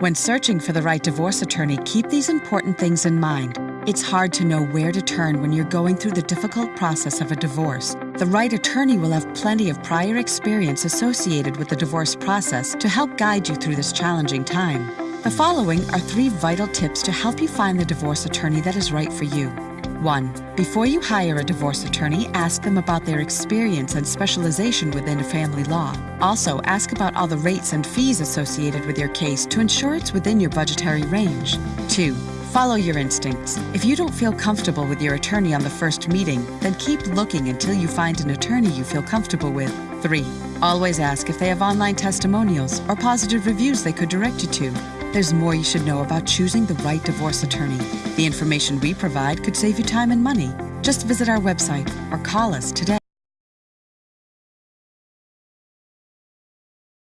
When searching for the right divorce attorney, keep these important things in mind. It's hard to know where to turn when you're going through the difficult process of a divorce. The right attorney will have plenty of prior experience associated with the divorce process to help guide you through this challenging time. The following are three vital tips to help you find the divorce attorney that is right for you. 1. Before you hire a divorce attorney, ask them about their experience and specialization within family law. Also, ask about all the rates and fees associated with your case to ensure it's within your budgetary range. 2. Follow your instincts. If you don't feel comfortable with your attorney on the first meeting, then keep looking until you find an attorney you feel comfortable with. 3. Always ask if they have online testimonials or positive reviews they could direct you to. There's more you should know about choosing the right divorce attorney. The information we provide could save you time and money. Just visit our website or call us today.